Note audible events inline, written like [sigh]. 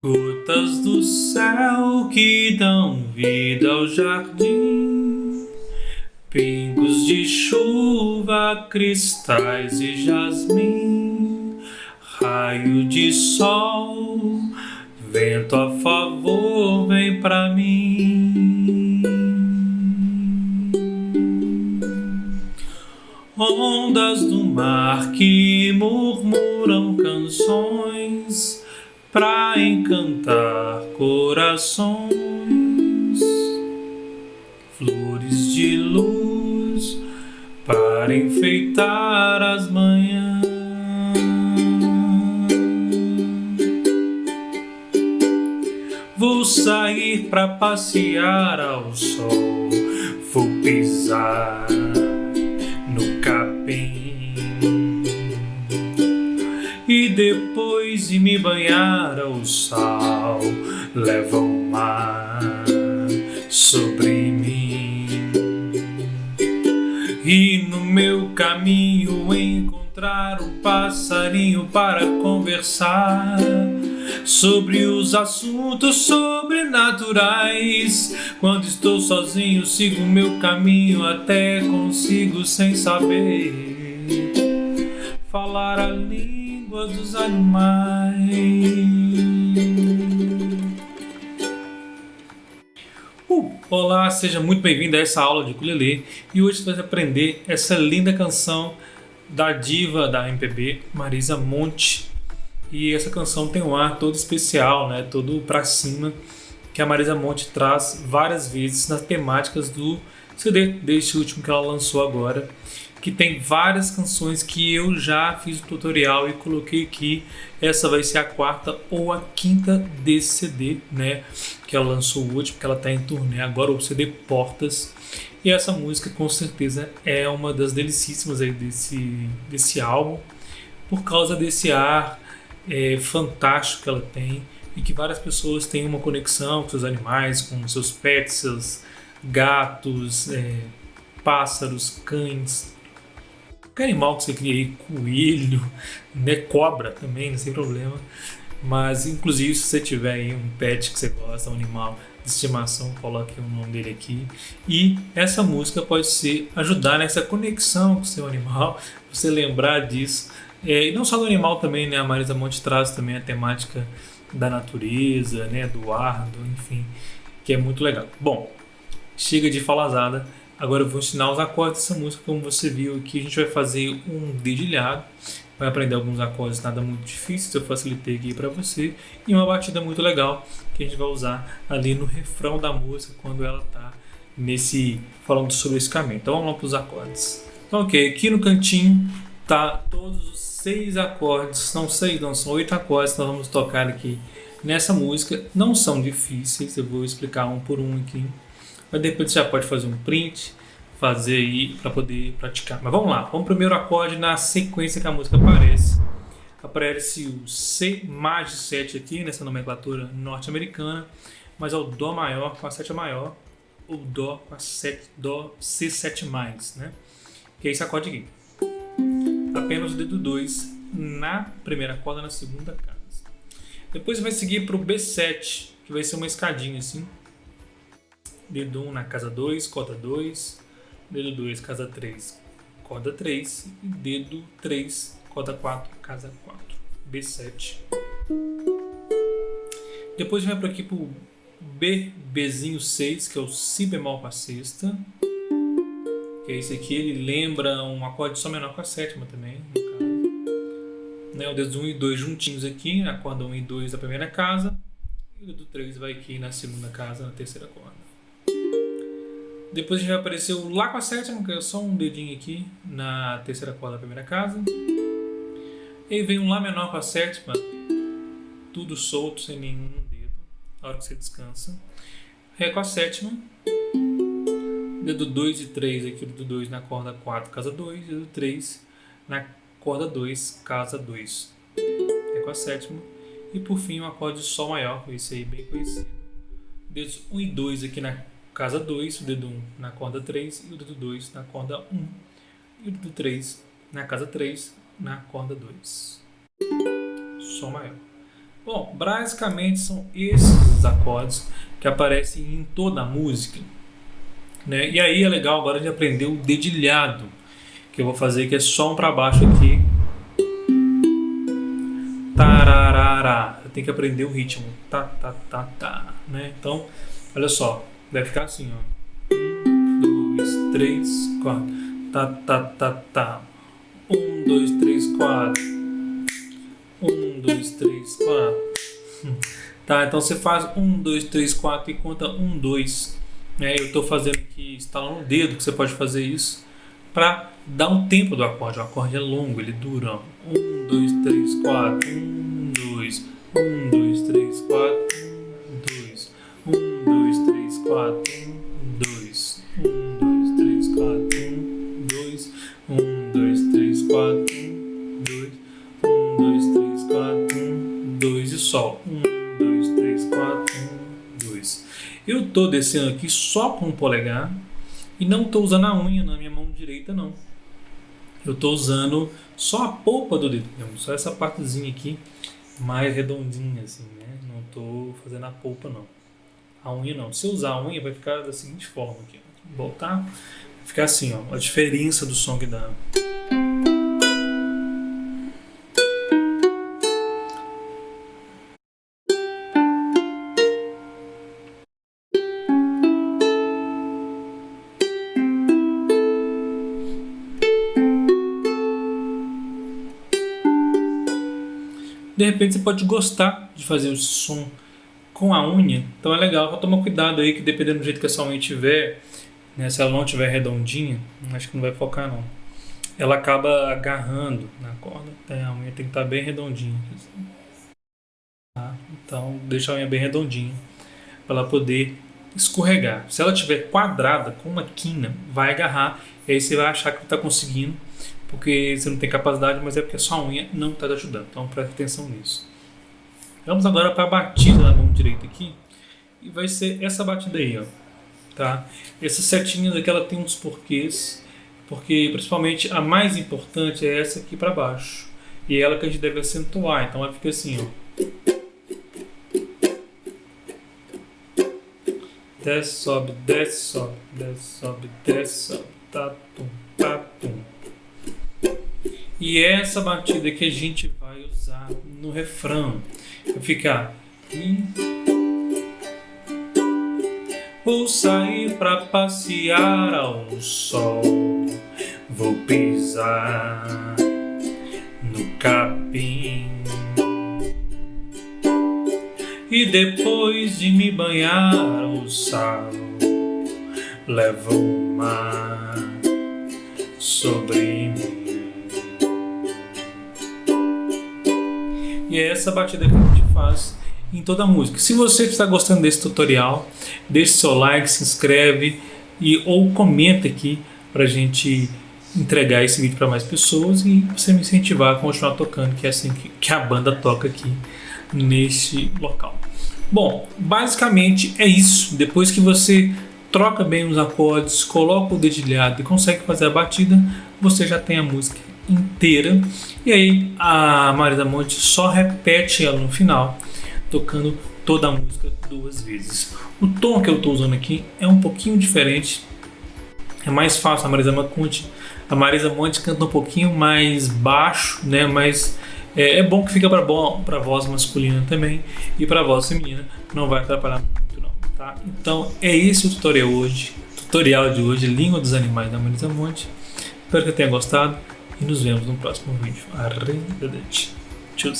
Gotas do céu que dão vida ao jardim, pingos de chuva, cristais e jasmim, raio de sol, vento a favor, vem pra mim. Ondas do mar que murmuram canções pra encantar corações, flores de luz para enfeitar as manhãs. Vou sair pra passear ao sol, vou pisar no capim e depois de me banhar ao sal, leva o mar sobre mim. E no meu caminho encontrar um passarinho para conversar sobre os assuntos sobrenaturais. Quando estou sozinho, sigo meu caminho até consigo sem saber falar a língua dos animais. Uh, olá, seja muito bem-vindo a essa aula de ukulele e hoje você vai aprender essa linda canção da diva da MPB, Marisa Monte. E essa canção tem um ar todo especial, né? todo pra cima, que a Marisa Monte traz várias vezes nas temáticas do CD, deste último que ela lançou agora que tem várias canções que eu já fiz o tutorial e coloquei aqui. Essa vai ser a quarta ou a quinta desse CD, né? Que ela lançou o último, que ela está em turnê agora, o CD Portas. E essa música com certeza é uma das delicíssimas aí desse, desse álbum, por causa desse ar é, fantástico que ela tem e que várias pessoas têm uma conexão com seus animais, com seus pets, seus gatos, é, pássaros, cães, qualquer animal que você cria aí, coelho, né, cobra também, tem problema. Mas, inclusive, se você tiver aí um pet que você gosta, um animal de estimação, coloque o nome dele aqui. E essa música pode ser ajudar nessa conexão com o seu animal, [laughs] você lembrar disso. É, e não só do animal também, né? A Marisa Monte traz também a temática da natureza, né? Do ar, do, enfim, que é muito legal. Bom, chega de falazada. Agora eu vou ensinar os acordes dessa música, como você viu aqui, a gente vai fazer um dedilhado, vai aprender alguns acordes nada muito difíceis, eu facilitei aqui para você, e uma batida muito legal que a gente vai usar ali no refrão da música, quando ela tá nesse, falando sobre esse caminho. Então vamos lá para os acordes. Então ok, aqui no cantinho tá todos os seis acordes, não seis não, são oito acordes que nós vamos tocar aqui nessa música, não são difíceis, eu vou explicar um por um aqui mas depois você já pode fazer um print, fazer aí para poder praticar. Mas vamos lá, vamos primeiro acorde na sequência que a música aparece. Aparece o C mais 7 aqui nessa nomenclatura norte-americana, mas é o Dó maior com a sétima maior, ou Dó com a set, Dó C7 mais, né? Que é esse acorde aqui. Apenas o dedo 2 na primeira corda, na segunda casa. Depois vai seguir para o B7, que vai ser uma escadinha assim dedo 1 na casa 2, corda 2, dedo 2, casa 3, corda 3, e dedo 3, corda 4, casa 4, B7. Depois vai para aqui para o B, Bzinho 6, que é o Si bemol com a sexta. Que é esse aqui, ele lembra um acorde só menor com a sétima também, no. Né, o dedo 1 e 2 juntinhos aqui, a corda 1 e 2 da primeira casa. E o dedo 3 vai aqui na segunda casa, na terceira corda. Depois a gente vai aparecer o Lá com a sétima, que é só um dedinho aqui na terceira corda da primeira casa. E vem um Lá menor com a sétima, tudo solto, sem nenhum dedo, na hora que você descansa. Ré com a sétima, dedo 2 e 3 aqui, dedo 2 na corda 4, casa 2, dedo 3 na corda 2, casa 2. Ré com a sétima. E por fim, um acorde Sol maior, esse aí bem conhecido. Dedos 1 e 2 aqui na casa 2, o dedo 1 na corda 3 e o dedo 2 na corda 1 e o dedo 3 na casa 3 na corda 2. Sol maior. Bom, basicamente são esses acordes que aparecem em toda a música. Né? E aí é legal agora de aprender o dedilhado, que eu vou fazer que é só um para baixo aqui. Tararara. Tenho que aprender o ritmo. Tá, tá, tá, tá. Né? Então, olha só. Vai ficar assim, ó. Um, dois, três, quatro. Tá, tá, tá, tá. Um, dois, três, quatro. Um, dois, três, quatro. [laughs] Tá, então você faz um, dois, três, quatro e conta um, dois. É, eu estou fazendo aqui, instalando o dedo, que você pode fazer isso, para dar um tempo do acorde. O acorde é longo, ele dura. Um, dois, três, quatro. Um, dois. Um, dois, dois, três, quatro. Um, dois. Um, dois, três, quatro. Um, dois e sol. Um, dois, três, quatro. Um, dois. Eu estou descendo aqui só com o polegar e não estou usando a unha na minha mão direita, não. Eu estou usando só a polpa do dedo, só essa partezinha aqui mais redondinha, assim, né? Não estou fazendo a polpa, não. A unha não. Se eu usar a unha, vai ficar da seguinte forma aqui. Voltar, vai ficar assim, ó. A diferença do som que dá. De repente você pode gostar de fazer o som com a unha, então é legal, só tomar cuidado aí que dependendo do jeito que a sua unha tiver, né, se ela não tiver redondinha, acho que não vai focar não, ela acaba agarrando na corda, então, a unha tem que estar bem redondinha. Tá? Então deixa a unha bem redondinha para ela poder escorregar. Se ela tiver quadrada com uma quina, vai agarrar e aí você vai achar que está conseguindo porque você não tem capacidade, mas é porque a sua unha não está te ajudando. Então preste atenção nisso. Vamos agora para a batida na mão direita aqui. E vai ser essa batida aí, ó. Tá? Essas setinhas aqui, ela tem uns porquês. Porque principalmente a mais importante é essa aqui para baixo. E é ela que a gente deve acentuar. Então ela fica assim, ó. Desce, sobe, desce, sobe, desce, sobe, desce, sobe. Tá, tum, tá. E é essa batida que a gente vai usar no refrão. Vai ficar. Vou sair pra passear ao sol. Vou pisar no capim. E depois de me banhar o sal, levo o mar sobre mim. E é essa batida que a gente faz em toda a música. Se você está gostando desse tutorial, deixe seu like, se inscreve e ou comenta aqui para a gente entregar esse vídeo para mais pessoas e você me incentivar a continuar tocando, que é assim que, que a banda toca aqui neste local. Bom, basicamente é isso. Depois que você troca bem os acordes, coloca o dedilhado e consegue fazer a batida, você já tem a música inteira. E aí a Marisa Monte só repete ela no final, tocando toda a música duas vezes. O tom que eu estou usando aqui é um pouquinho diferente, é mais fácil a Marisa Monte. A Marisa Monte canta um pouquinho mais baixo, né? Mas é, é bom que fica para para voz masculina também e para voz feminina não vai atrapalhar muito não, tá? Então é esse o tutorial hoje, tutorial de hoje, língua dos animais da Marisa Monte. Espero que tenha gostado e nos vemos no próximo vídeo. Arrivederci. Tchau.